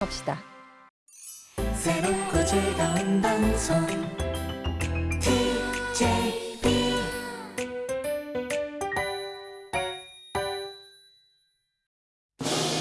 합시다. 새롭고 즐거운 방송 TJ